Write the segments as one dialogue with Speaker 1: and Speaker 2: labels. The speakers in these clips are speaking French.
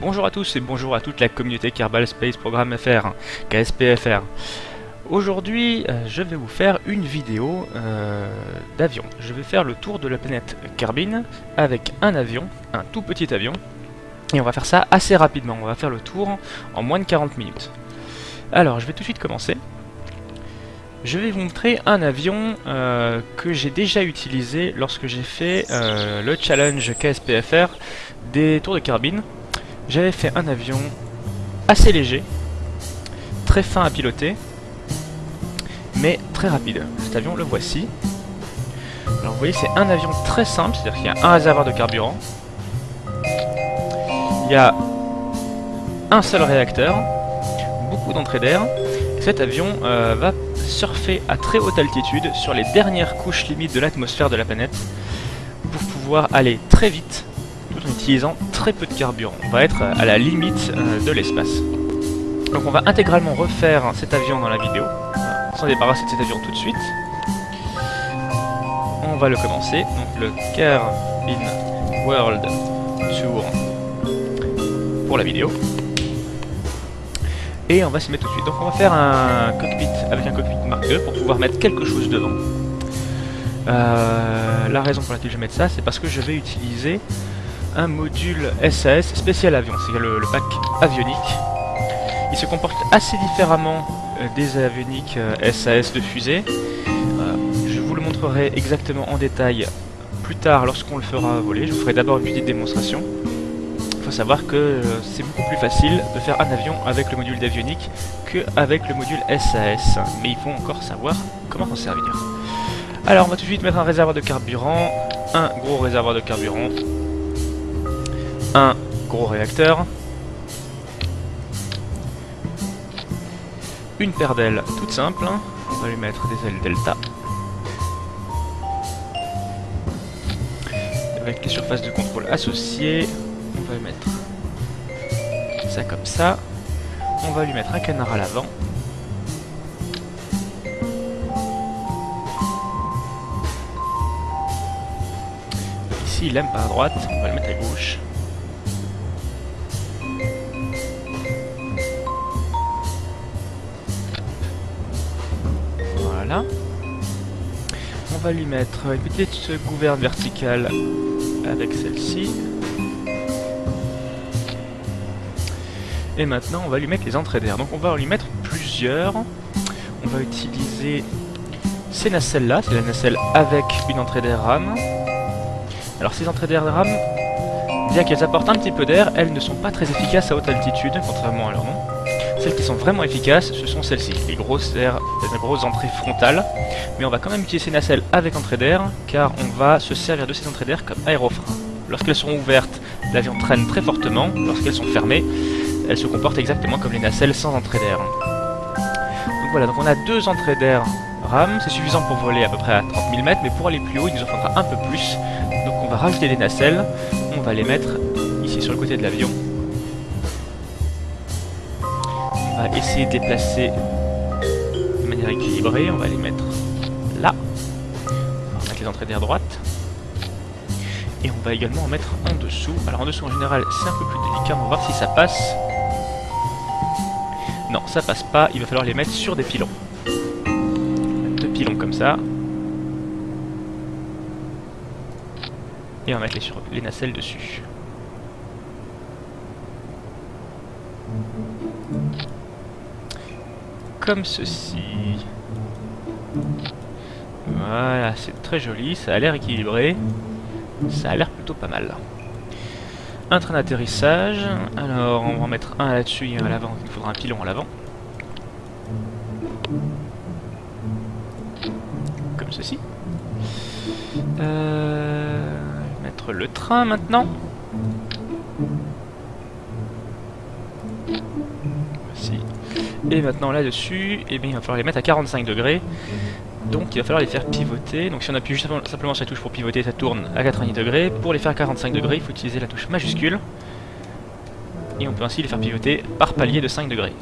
Speaker 1: Bonjour à tous et bonjour à toute la communauté Kerbal Space Programme FR, KSPFR. Aujourd'hui, euh, je vais vous faire une vidéo euh, d'avion. Je vais faire le tour de la planète Kerbin avec un avion, un tout petit avion. Et on va faire ça assez rapidement, on va faire le tour en moins de 40 minutes. Alors, je vais tout de suite commencer. Je vais vous montrer un avion euh, que j'ai déjà utilisé lorsque j'ai fait le challenge KSPFR des tours de Kerbin j'avais fait un avion assez léger, très fin à piloter, mais très rapide. Cet avion, le voici. Alors vous voyez, c'est un avion très simple, c'est-à-dire qu'il y a un réservoir de carburant, il y a un seul réacteur, beaucoup d'entrée d'air, cet avion euh, va surfer à très haute altitude sur les dernières couches limites de l'atmosphère de la planète pour pouvoir aller très vite en utilisant très peu de carburant. On va être à la limite euh, de l'espace. Donc on va intégralement refaire cet avion dans la vidéo. On s'en débarrasser de cet avion tout de suite. On va le commencer. Donc le Kerbin World Tour pour la vidéo. Et on va s'y mettre tout de suite. Donc on va faire un cockpit avec un cockpit Mark pour pouvoir mettre quelque chose devant. Euh, la raison pour laquelle je vais mettre ça, c'est parce que je vais utiliser un module SAS spécial avion, c'est le, pack avionique. Il se comporte assez différemment euh, des avioniques SAS euh, de fusée. Euh, je vous le montrerai exactement en détail plus tard lorsqu'on le fera voler. Je vous ferai d'abord une petite démonstration. Il faut savoir que c'est beaucoup plus facile de faire un avion avec le module d'avionique qu'avec le module SAS. Mais il faut encore savoir comment s'en servir. Alors on va tout de suite mettre un réservoir de carburant, un gros réservoir de carburant, un gros réacteur, une paire d'ailes toute simple, on va lui mettre des ailes delta, avec les surfaces de contrôle associées, on va lui mettre ça comme ça, on va lui mettre un canard à l'avant, Ici, il aime pas à droite, on va le mettre à gauche. On va lui mettre une petite gouverne verticale avec celle-ci. Et maintenant, on va lui mettre les entrées d'air. Donc on va lui mettre plusieurs. On va utiliser ces nacelles-là. C'est la nacelle avec une entrée d'air RAM. Alors ces entrées d'air RAM, bien qu'elles apportent un petit peu d'air, elles ne sont pas très efficaces à haute altitude, contrairement à leur nom. Celles qui sont vraiment efficaces, ce sont celles-ci, les grosses, airs, les grosses entrées frontales. Mais on va quand même utiliser ces nacelles avec entrée d'air, car on va se servir de ces entrées d'air comme aérofrein. Lorsqu'elles sont ouvertes, l'avion traîne très fortement. Lorsqu'elles sont fermées, elles se comportent exactement comme les nacelles sans entrée d'air. Donc voilà, donc on a deux entrées d'air RAM, c'est suffisant pour voler à peu près à 30 000 mètres, mais pour aller plus haut, il nous en faudra un peu plus. Donc on va rajouter des nacelles, on va les mettre ici sur le côté de l'avion, va essayer de les placer de manière équilibrée. On va les mettre là. On va mettre les entrées d'air droite. Et on va également en mettre en dessous. Alors en dessous en général c'est un peu plus délicat. On va voir si ça passe. Non, ça passe pas. Il va falloir les mettre sur des pilons. Deux pilons comme ça. Et on va mettre les, sur les nacelles dessus. Comme ceci. Voilà, c'est très joli, ça a l'air équilibré. Ça a l'air plutôt pas mal. Un train d'atterrissage. Alors, on va en mettre un là-dessus et un à l'avant. Il faudra un pilon à l'avant. Comme ceci. Euh, mettre le train maintenant. Et maintenant là-dessus, eh il va falloir les mettre à 45 degrés. Donc il va falloir les faire pivoter. Donc si on appuie juste simplement sur la touche pour pivoter, ça tourne à 90 degrés. Pour les faire à 45 degrés, il faut utiliser la touche majuscule. Et on peut ainsi les faire pivoter par palier de 5 degrés.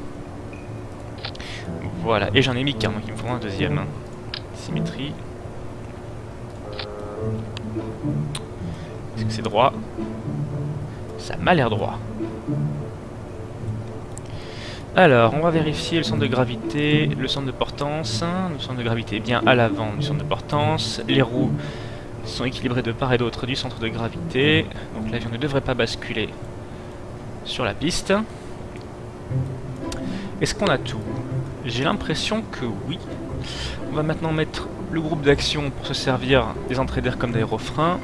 Speaker 1: Voilà, et j'en ai mis qu'un, donc il me faut un deuxième. Symétrie. Est-ce que c'est droit? Ça m'a l'air droit. Alors, on va vérifier le centre de gravité, le centre de portance. Le centre de gravité est bien à l'avant du centre de portance. Les roues sont équilibrées de part et d'autre du centre de gravité. Donc l'avion ne devrait pas basculer sur la piste. Est-ce qu'on a tout? J'ai l'impression que oui. On va maintenant mettre le groupe d'action pour se servir des entrées d'air comme d'aérofrein.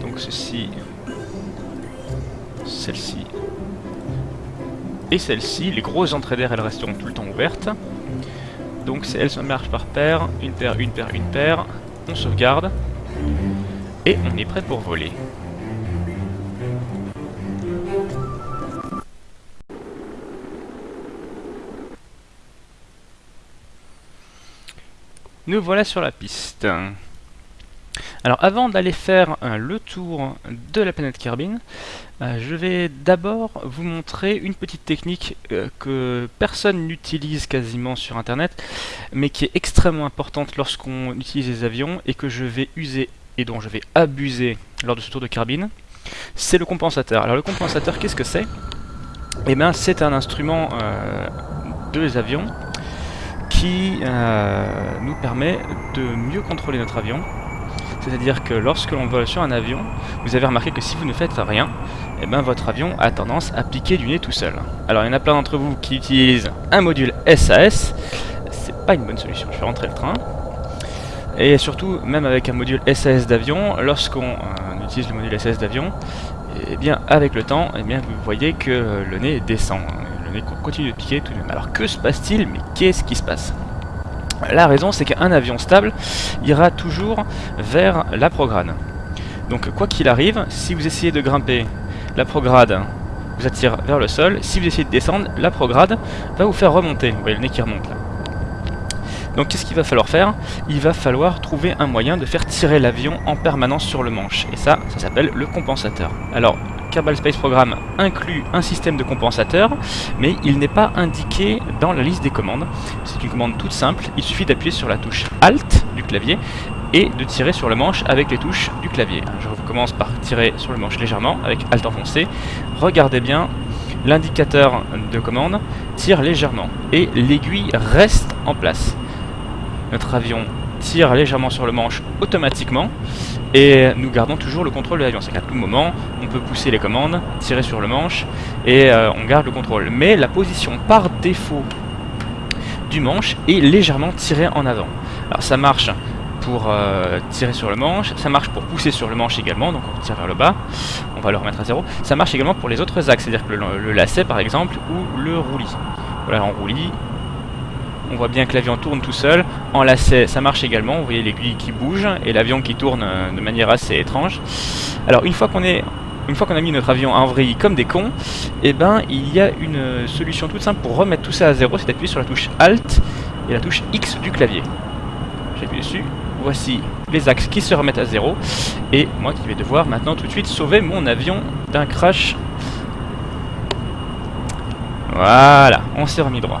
Speaker 1: Donc ceci, celle-ci et celle-ci. Les grosses entrées d'air, elles resteront tout le temps ouvertes. Donc elles se marchent par paire, une paire, une paire, une paire. On sauvegarde et on est prêt pour voler. Nous voilà sur la piste. Alors avant d'aller faire euh, le tour de la planète Kerbin, euh, je vais d'abord vous montrer une petite technique euh, que personne n'utilise quasiment sur internet, mais qui est extrêmement importante lorsqu'on utilise les avions et que je vais user et dont je vais abuser lors de ce tour de Kerbin, c'est le compensateur. Alors le compensateur, qu'est-ce que c'est? Eh bien c'est un instrument de les avions qui euh, nous permet de mieux contrôler notre avion. C'est-à-dire que lorsque l'on vole sur un avion, vous avez remarqué que si vous ne faites rien, eh ben votre avion a tendance à piquer du nez tout seul. Alors il y en a plein d'entre vous qui utilisent un module SAS, c'est pas une bonne solution, je vais rentrer le train. Et surtout, même avec un module SAS d'avion, lorsqu'on euh, utilise le module SAS d'avion, eh bien avec le temps, eh bien vous voyez que le nez descend continue de piquer tout de même. Alors que se passe-t-il? Mais qu'est-ce qui se passe? La raison, c'est qu'un avion stable ira toujours vers la prograde. Donc quoi qu'il arrive, si vous essayez de grimper, la prograde vous attire vers le sol. Si vous essayez de descendre, la prograde va vous faire remonter. Vous voyez le nez qui remonte là. Donc qu'est-ce qu'il va falloir faire? Il va falloir trouver un moyen de faire tirer l'avion en permanence sur le manche. Et ça, ça s'appelle le compensateur. Alors, Kerbal Space Program inclut un système de compensateur, mais il n'est pas indiqué dans la liste des commandes. C'est une commande toute simple, il suffit d'appuyer sur la touche Alt du clavier et de tirer sur le manche avec les touches du clavier. Je commence par tirer sur le manche légèrement avec Alt enfoncé. Regardez bien, l'indicateur de commande tire légèrement et l'aiguille reste en place. Notre avion tire légèrement sur le manche automatiquement et nous gardons toujours le contrôle de l'avion. C'est qu'à tout moment, on peut pousser les commandes, tirer sur le manche et euh, on garde le contrôle. Mais la position par défaut du manche est légèrement tirée en avant. Alors ça marche pour euh, tirer sur le manche, ça marche pour pousser sur le manche également, donc on tire vers le bas, on va le remettre à zéro. Ça marche également pour les autres axes, c'est-à-dire que le, lacet par exemple, ou le roulis. Voilà, en roulis, on voit bien que l'avion tourne tout seul. En lacet, ça marche également. Vous voyez l'aiguille qui bouge et l'avion qui tourne euh, de manière assez étrange. Alors une fois qu'on est une fois qu'on a mis notre avion en vrille comme des cons, eh ben, il y a une solution toute simple pour remettre tout ça à zéro, c'est d'appuyer sur la touche Alt et la touche X du clavier. J'appuie dessus, voici les axes qui se remettent à zéro, et moi qui vais devoir maintenant tout de suite sauver mon avion d'un crash. Voilà, on s'est remis droit.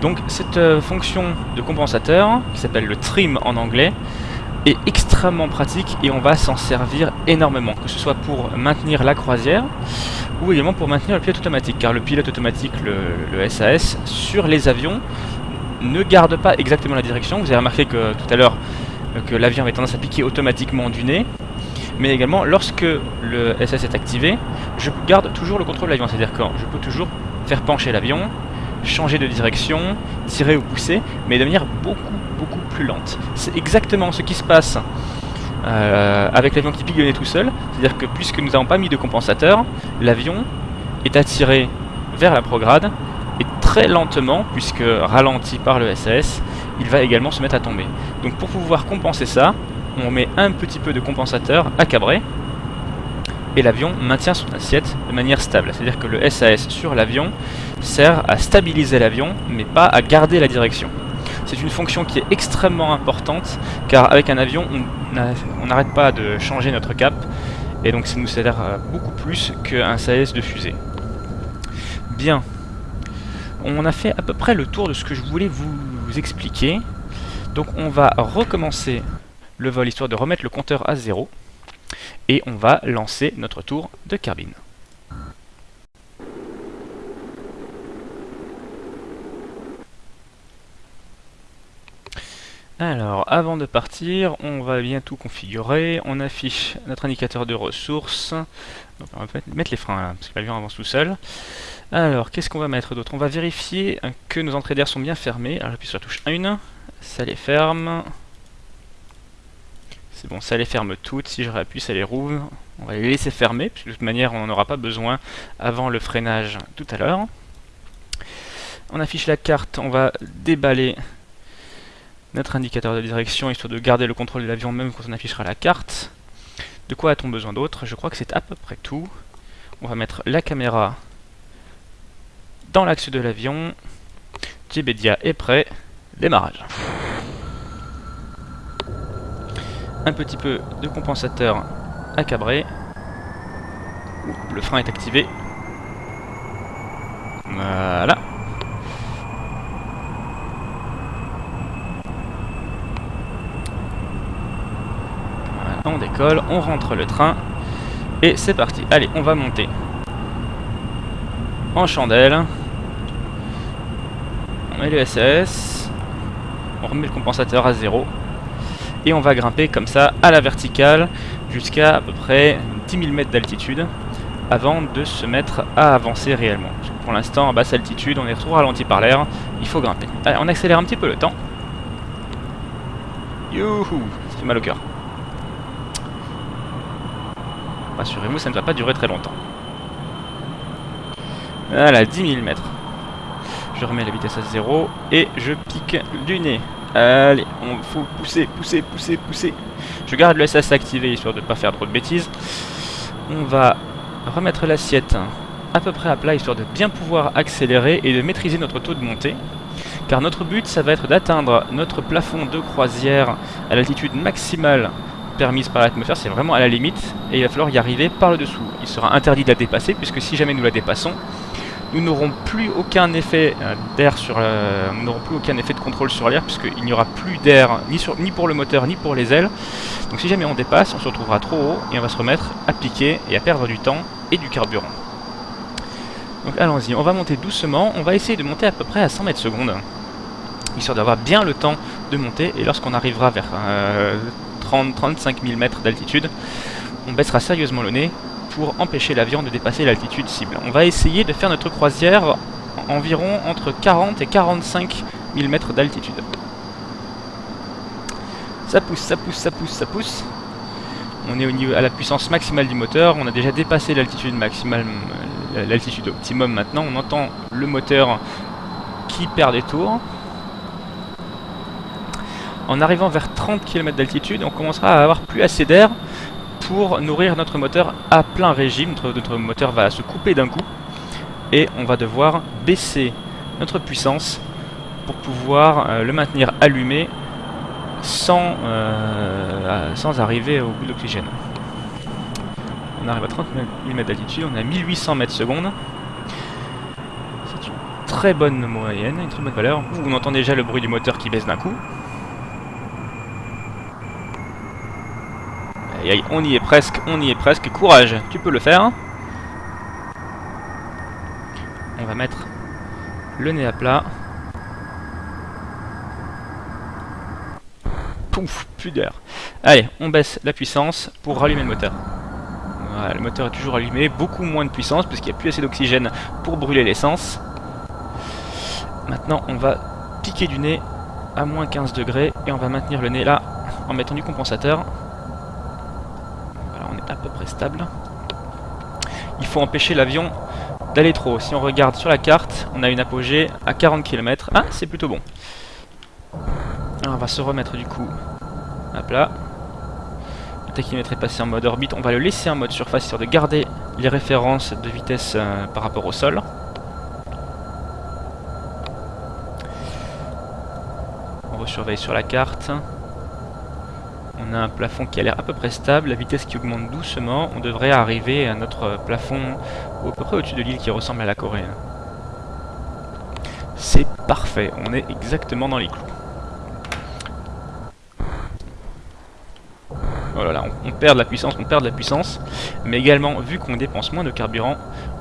Speaker 1: Donc cette euh, fonction de compensateur, qui s'appelle le trim en anglais, est extrêmement pratique et on va s'en servir énormément, que ce soit pour maintenir la croisière ou également pour maintenir le pilote automatique, car le pilote automatique, le, SAS, sur les avions, ne garde pas exactement la direction. Vous avez remarqué que tout à l'heure euh, que l'avion avait tendance à piquer automatiquement du nez, mais également lorsque le SAS est activé, je garde toujours le contrôle de l'avion, c'est-à-dire que je peux toujours faire pencher l'avion, changer de direction, tirer ou pousser, mais de manière beaucoup, beaucoup plus lente. C'est exactement ce qui se passe euh, avec l'avion qui pique tout seul, c'est-à-dire que puisque nous n'avons pas mis de compensateur, l'avion est attiré vers la prograde, et très lentement, puisque ralenti par le SAS, il va également se mettre à tomber. Donc pour pouvoir compenser ça, on met un petit peu de compensateur à cabrer, et l'avion maintient son assiette de manière stable. C'est-à-dire que le SAS sur l'avion sert à stabiliser l'avion, mais pas à garder la direction. C'est une fonction qui est extrêmement importante, car avec un avion, on n'arrête pas de changer notre cap, et donc ça nous sert beaucoup plus qu'un SAS de fusée. Bien, on a fait à peu près le tour de ce que je voulais vous expliquer. Donc on va recommencer le vol histoire de remettre le compteur à zéro et on va lancer notre tour de carbine. Alors, avant de partir, on va bien tout configurer. On affiche notre indicateur de ressources. Donc, on va mettre les freins, là, parce que l'avion avance tout seul. Alors, qu'est-ce qu'on va mettre d'autre? On va vérifier que nos entrées d'air sont bien fermées. Alors, j'appuie sur la touche 1. Ça les ferme. C'est bon, ça les ferme toutes. Si je réappuie, ça les rouvre. On va les laisser fermer, puisque de toute manière, on n'en aura pas besoin avant le freinage tout à l'heure. On affiche la carte, on va déballer notre indicateur de direction, histoire de garder le contrôle de l'avion même quand on affichera la carte. De quoi a-t-on besoin d'autre? Je crois que c'est à peu près tout. On va mettre la caméra dans l'axe de l'avion. Jebedia est prêt. Démarrage. Un petit peu de compensateur à cabrer. Le frein est activé. Voilà. on décolle, on rentre le train, et c'est parti. Allez, on va monter en chandelle. On met le SAS, on remet le compensateur à zéro, et on va grimper comme ça à la verticale jusqu'à à peu près 10 000 mètres d'altitude avant de se mettre à avancer réellement. pour l'instant, à basse altitude, on est trop ralenti par l'air, il faut grimper. Allez, on accélère un petit peu le temps. Youhou, ça fait mal au cœur. Rassurez-vous, ça ne va pas durer très longtemps. Voilà, 10 000 mètres. Je remets la vitesse à 0 et je pique du nez. Allez, on faut pousser, pousser, pousser, pousser. Je garde le SS activé histoire de ne pas faire trop de bêtises. On va remettre l'assiette à peu près à plat histoire de bien pouvoir accélérer et de maîtriser notre taux de montée. Car notre but, ça va être d'atteindre notre plafond de croisière à l'altitude maximale permise par l'atmosphère, c'est vraiment à la limite, et il va falloir y arriver par le dessous. Il sera interdit de la dépasser, puisque si jamais nous la dépassons, nous n'aurons plus aucun effet euh, d'air sur nous n'aurons plus aucun effet de contrôle sur l'air puisqu'il n'y aura plus d'air ni, ni pour le moteur ni pour les ailes. Donc si jamais on dépasse on se retrouvera trop haut et on va se remettre à piquer et à perdre du temps et du carburant. Donc allons-y. On va monter doucement. On va essayer de monter à peu près à 100 mètres secondes histoire d'avoir bien le temps de monter. Et lorsqu'on arrivera vers euh, 30-35 000 mètres d'altitude, on baissera sérieusement le nez pour empêcher l'avion de dépasser l'altitude cible. On va essayer de faire notre croisière environ entre 40 et 45 000 mètres d'altitude. Ça pousse, ça pousse, ça pousse, ça pousse. On est au niveau, à la puissance maximale du moteur. On a déjà dépassé l'altitude maximale, euh, l'altitude optimum maintenant. On entend le moteur qui perd des tours. En arrivant vers 30 km d'altitude, on commencera à avoir plus assez d'air pour nourrir notre moteur à plein régime. Notre, moteur va se couper d'un coup et on va devoir baisser notre puissance pour pouvoir euh, le maintenir allumé sans, euh, sans arriver au bout d'oxygène. On arrive à 30 000 mètres d'altitude, on est à 1800 mètres secondes. C'est une très bonne moyenne, une très bonne valeur. On entend déjà le bruit du moteur qui baisse d'un coup. On y est presque, on y est presque. Courage, tu peux le faire. On va mettre le nez à plat. Pouf, plus d'air. Allez, on baisse la puissance pour rallumer le moteur. Voilà, le moteur est toujours allumé, beaucoup moins de puissance puisqu'il n'y a plus assez d'oxygène pour brûler l'essence. Maintenant, on va piquer du nez à moins 15 degrés et on va maintenir le nez là en mettant du compensateur stable. Il faut empêcher l'avion d'aller trop. Si on regarde sur la carte, on a une apogée à 40 km. Ah, c'est plutôt bon. on va se remettre du coup à plat. Le tachymètre est passé en mode orbite. On va le laisser en mode surface, histoire de garder les références de vitesse euh, par rapport au sol. On surveille sur la carte. On a un plafond qui a l'air à peu près stable, la vitesse qui augmente doucement. On devrait arriver à notre plafond à peu près au-dessus de l'île qui ressemble à la Corée. C'est parfait, on est exactement dans les clous. Oh là là, on, perd de la puissance, on perd de la puissance, mais également, vu qu'on dépense moins de carburant,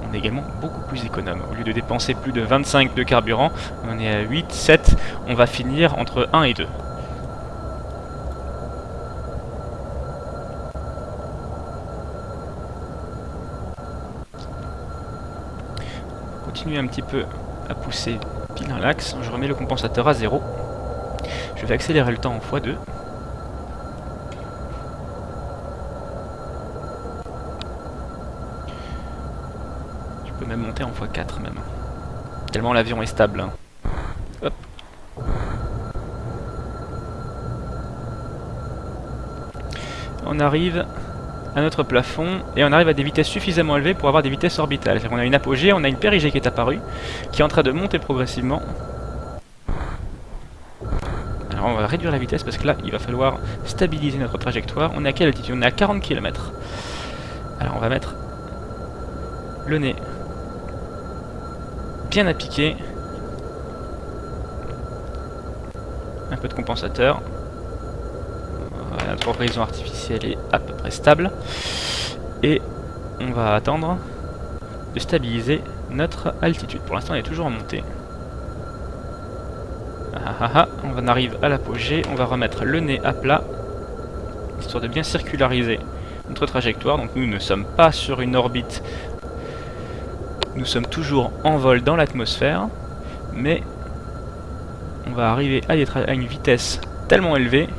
Speaker 1: on est également beaucoup plus économe. Au lieu de dépenser plus de 25 de carburant, on est à 8, 7, on va finir entre 1 et 2. Continuer un petit peu à pousser pile dans l'axe. Je remets le compensateur à 0. Je vais accélérer le temps en x2. Je peux même monter en x4 même. Tellement l'avion est stable. Hein. On arrive à notre plafond et on arrive à des vitesses suffisamment élevées pour avoir des vitesses orbitales. On a une apogée, on a une périgée qui est apparue, qui est en train de monter progressivement. Alors on va réduire la vitesse parce que là, il va falloir stabiliser notre trajectoire. On est à quelle altitude? On est à 40 km. Alors on va mettre le nez bien piquer. Un peu de compensateur notre horizon artificiel est à peu près stable. Et on va attendre de stabiliser notre altitude. Pour l'instant, elle est toujours en montée. Ah, ah, ah, on en arrive à l'apogée. On va remettre le nez à plat, histoire de bien circulariser notre trajectoire. Donc nous ne sommes pas sur une orbite. Nous sommes toujours en vol dans l'atmosphère. Mais on va arriver à une vitesse tellement élevée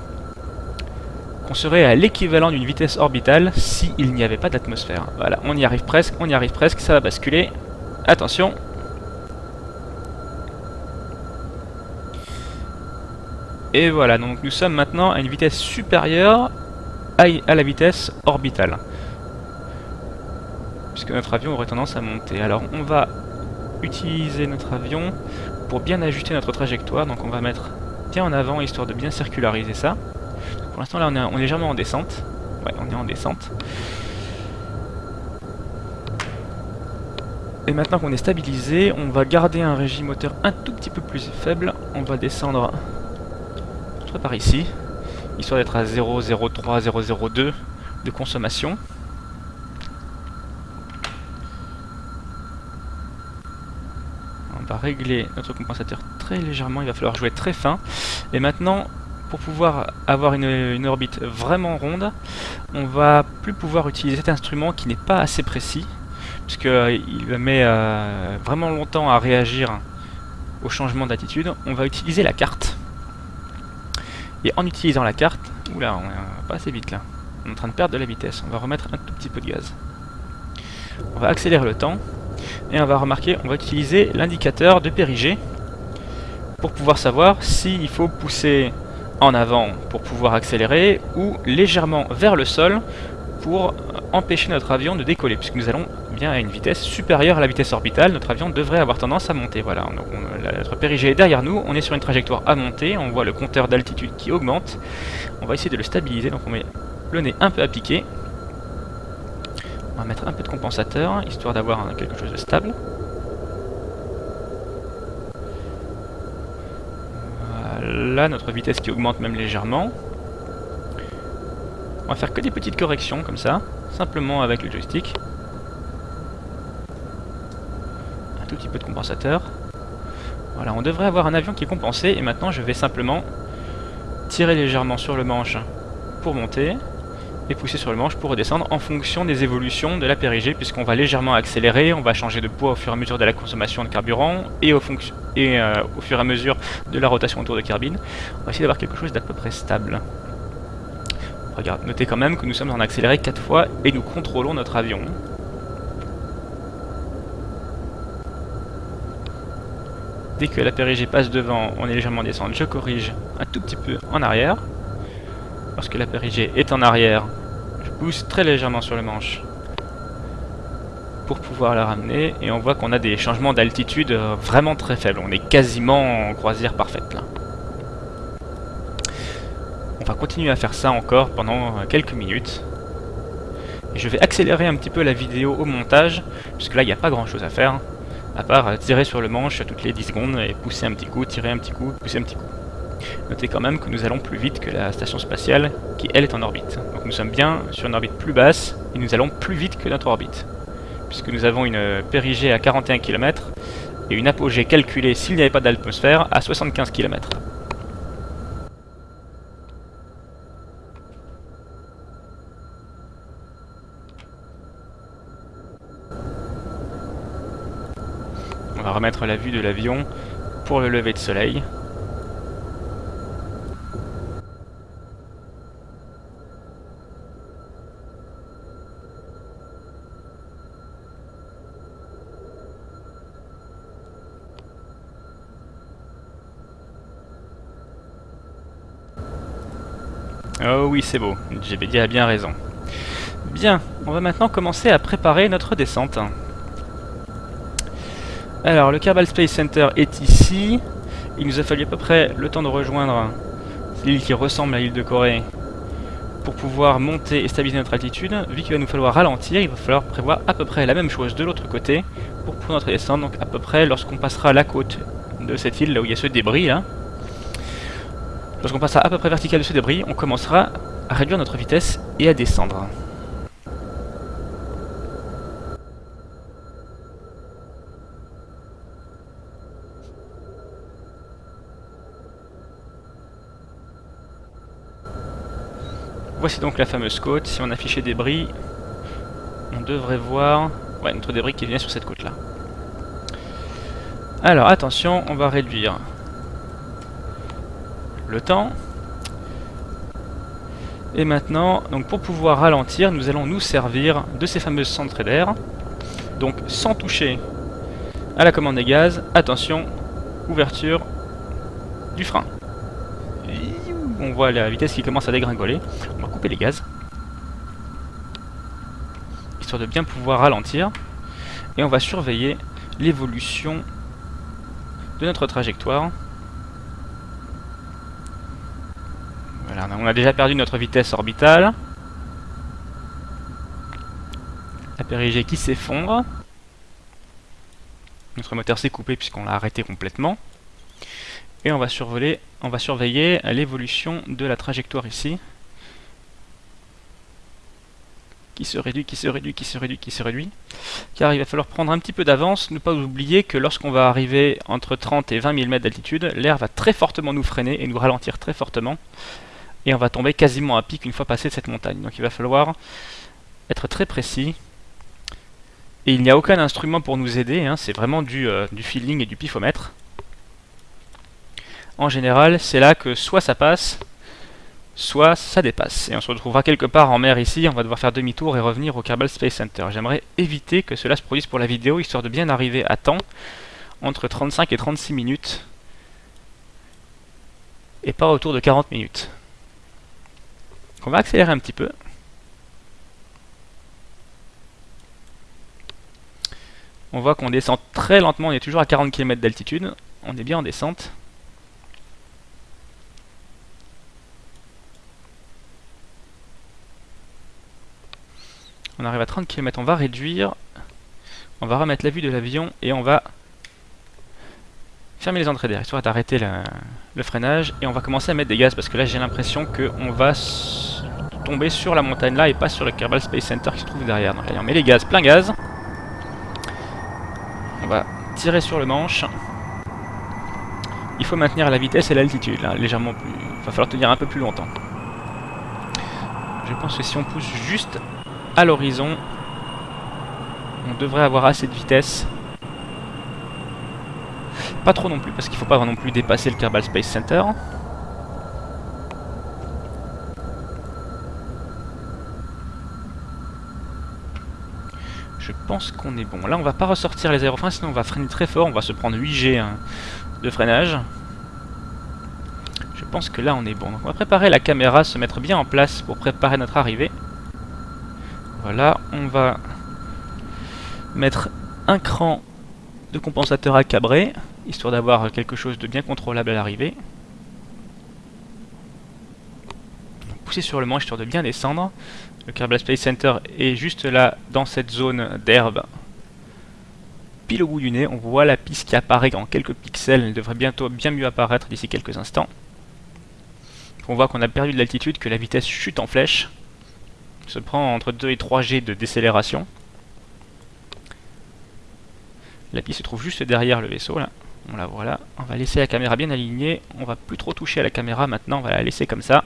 Speaker 1: on serait à l'équivalent d'une vitesse orbitale s'il n'y avait pas d'atmosphère. Voilà, on y arrive presque, on y arrive presque, ça va basculer. Attention Et voilà, donc nous sommes maintenant à une vitesse supérieure à, la vitesse orbitale. Puisque notre avion aurait tendance à monter. Alors on va utiliser notre avion pour bien ajuster notre trajectoire. Donc on va mettre bien en avant, histoire de bien circulariser ça. Pour l'instant, là, on est, légèrement en descente. Ouais, on est en descente. Et maintenant qu'on est stabilisé, on va garder un régime moteur un tout petit peu plus faible. On va descendre par ici, histoire d'être à 0,03, 0,02 de consommation. On va régler notre compensateur très légèrement, il va falloir jouer très fin. Et maintenant, pour pouvoir avoir une, orbite vraiment ronde, on va plus pouvoir utiliser cet instrument qui n'est pas assez précis, puisqu'il euh, met euh, vraiment longtemps à réagir au changement d'attitude. On va utiliser la carte. Et en utilisant la carte, oula, on est pas assez vite là. On est en train de perdre de la vitesse. On va remettre un tout petit peu de gaz. On va accélérer le temps. Et on va remarquer, on va utiliser l'indicateur de périgée pour pouvoir savoir s'il faut pousser en avant pour pouvoir accélérer ou légèrement vers le sol pour empêcher notre avion de décoller puisque nous allons bien à une vitesse supérieure à la vitesse orbitale, notre avion devrait avoir tendance à monter. Voilà, notre périgée est derrière nous, on est sur une trajectoire à monter, on voit le compteur d'altitude qui augmente. On va essayer de le stabiliser, donc on met le nez un peu à piquer. On va mettre un peu de compensateur, histoire d'avoir quelque chose de stable. Là, notre vitesse qui augmente même légèrement. On va faire que des petites corrections comme ça, simplement avec le joystick. Un tout petit peu de compensateur. Voilà, on devrait avoir un avion qui est compensé, et maintenant je vais simplement tirer légèrement sur le manche pour monter, et pousser sur le manche pour redescendre en fonction des évolutions de la périgée puisqu'on va légèrement accélérer, on va changer de poids au fur et à mesure de la consommation de carburant et au, euh, fur et à mesure de la rotation autour de carbine. On va essayer d'avoir quelque chose d'à peu près stable. Regarde, notez quand même que nous sommes en accéléré 4 fois et nous contrôlons notre avion. Dès que la périgée passe devant, on est légèrement descendre, je corrige un tout petit peu en arrière. Lorsque la périgée est en arrière, pousse très légèrement sur le manche pour pouvoir la ramener. Et on voit qu'on a des changements d'altitude euh, vraiment très faibles. On est quasiment en croisière parfaite. On va continuer à faire ça encore pendant euh, quelques minutes. Et je vais accélérer un petit peu la vidéo au montage, puisque là il n'y a pas grand chose à faire, à part euh, tirer sur le manche toutes les 10 secondes et pousser un petit coup, tirer un petit coup, pousser un petit coup. Notez quand même que nous allons plus vite que la station spatiale, qui elle est en orbite. Donc nous sommes bien sur une orbite plus basse, et nous allons plus vite que notre orbite. Puisque nous avons une périgée à 41 km, et une apogée calculée s'il n'y avait pas d'atmosphère à 75 km. On va remettre la vue de l'avion pour le lever de soleil. Oh oui, c'est beau. GBD a bien raison. Bien, on va maintenant commencer à préparer notre descente. Alors, le Kerbal Space Center est ici. Il nous a fallu à peu près le temps de rejoindre l'île qui ressemble à l'île de Corée pour pouvoir monter et stabiliser notre altitude. Vu qu'il va nous falloir ralentir, il va falloir prévoir à peu près la même chose de l'autre côté pour pouvoir notre descente. Donc à peu près lorsqu'on passera la côte de cette île, là où il y a ce débris là, Lorsqu'on passera à peu près vertical de ce débris, on commencera à réduire notre vitesse et à descendre. Voici donc la fameuse côte. Si on affichait débris, on devrait voir notre débris qui vient sur cette côte là. Alors attention, on va réduire le temps. Et maintenant, donc pour pouvoir ralentir, nous allons nous servir de ces fameuses centrées d'air. Donc sans toucher à la commande des gaz, attention, ouverture du frein. On voit la vitesse qui commence à dégringoler. On va couper les gaz. Histoire de bien pouvoir ralentir. Et on va surveiller l'évolution de notre trajectoire. On a déjà perdu notre vitesse orbitale. La périgée qui s'effondre. Notre moteur s'est coupé puisqu'on l'a arrêté complètement. Et on va, survoler, on va surveiller l'évolution de la trajectoire ici. Qui se réduit, qui se réduit, qui se réduit, qui se réduit. Car il va falloir prendre un petit peu d'avance, ne pas oublier que lorsqu'on va arriver entre 30 et 20 000 mètres d'altitude, l'air va très fortement nous freiner et nous ralentir très fortement et on va tomber quasiment à pic une fois passé cette montagne. Donc il va falloir être très précis. Et il n'y a aucun instrument pour nous aider, hein. c'est vraiment du, euh, du feeling et du pifomètre. En général, c'est là que soit ça passe, soit ça dépasse. Et on se retrouvera quelque part en mer ici, on va devoir faire demi-tour et revenir au Kerbal Space Center. J'aimerais éviter que cela se produise pour la vidéo, histoire de bien arriver à temps, entre 35 et 36 minutes, et pas autour de 40 minutes. On va accélérer un petit peu. On voit qu'on descend très lentement, on est toujours à 40 km d'altitude. On est bien en descente. On arrive à 30 km, on va réduire. On va remettre la vue de l'avion et on va fermer les entrées d'air, histoire d'arrêter le freinage. Et on va commencer à mettre des gaz parce que là j'ai l'impression qu'on va tomber sur la montagne là et pas sur le Kerbal Space Center qui se trouve derrière. Donc allez, on met les gaz, plein gaz. On va tirer sur le manche. Il faut maintenir la vitesse et l'altitude, là, légèrement plus... Il va falloir tenir un peu plus longtemps. Je pense que si on pousse juste à l'horizon, on devrait avoir assez de vitesse. Pas trop non plus, parce qu'il faut pas non plus dépasser le Kerbal Space Center. Je pense qu'on est bon. Là, on va pas ressortir les aérofreins, sinon on va freiner très fort. On va se prendre 8G hein, de freinage. Je pense que là, on est bon. Donc, on va préparer la caméra, se mettre bien en place pour préparer notre arrivée. Voilà, on va mettre un cran de compensateur à cabrer, histoire d'avoir quelque chose de bien contrôlable à l'arrivée. Pousser sur le manche, histoire de bien descendre. Le Kerbal Space Center est juste là, dans cette zone d'herbe. Pile au bout du nez, on voit la piste qui apparaît en quelques pixels. Elle devrait bientôt bien mieux apparaître d'ici quelques instants. On voit qu'on a perdu de l'altitude, que la vitesse chute en flèche. Se prend entre 2 et 3 G de décélération. La piste se trouve juste derrière le vaisseau là. On la voit là. On va laisser la caméra bien alignée. On va plus trop toucher à la caméra maintenant. On va la laisser comme ça.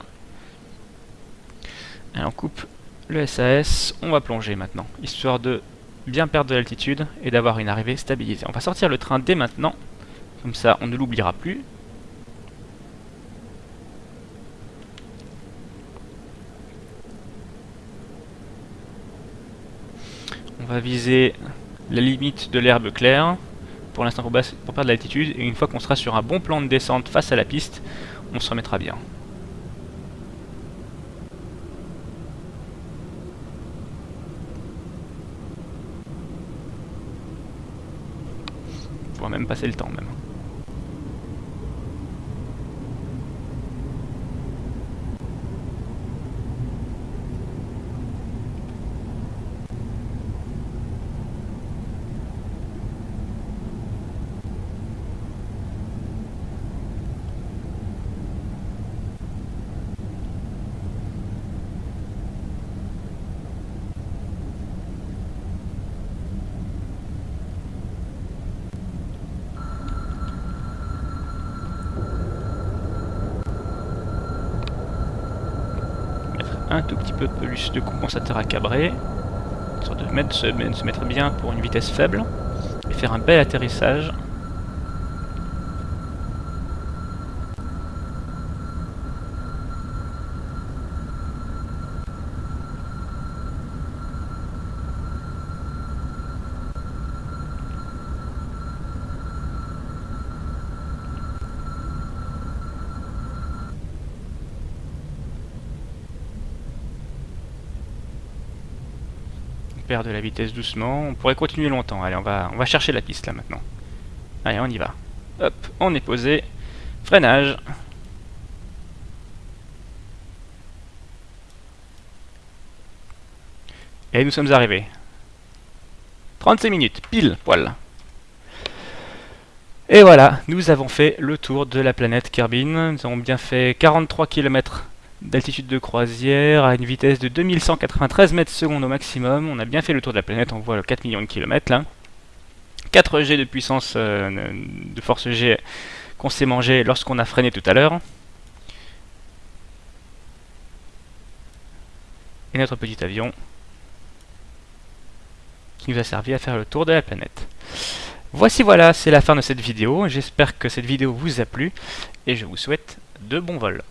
Speaker 1: Et on coupe le SAS, on va plonger maintenant, histoire de bien perdre de l'altitude et d'avoir une arrivée stabilisée. On va sortir le train dès maintenant, comme ça on ne l'oubliera plus. On va viser la limite de l'herbe claire, pour l'instant pour, perdre de l'altitude, et une fois qu'on sera sur un bon plan de descente face à la piste, on se remettra bien. On va même passer le temps même. Un tout petit peu plus de compensateur à cabrer, histoire de mettre, se, se mettre bien pour une vitesse faible, et faire un bel atterrissage de la vitesse doucement. On pourrait continuer longtemps. Allez, on va, on va chercher la piste là maintenant. Allez, on y va. Hop, on est posé. Freinage. Et nous sommes arrivés. 36 minutes, pile, poil. Et voilà, nous avons fait le tour de la planète Kerbin. Nous avons bien fait 43 km d'altitude de croisière à une vitesse de 2193 mètres secondes au maximum. On a bien fait le tour de la planète, on voit le 4 millions de kilomètres là. 4 G de puissance euh, de force G qu'on s'est mangé lorsqu'on a freiné tout à l'heure. Et notre petit avion qui nous a servi à faire le tour de la planète. Voici voilà, c'est la fin de cette vidéo. J'espère que cette vidéo vous a plu et je vous souhaite de bons vols.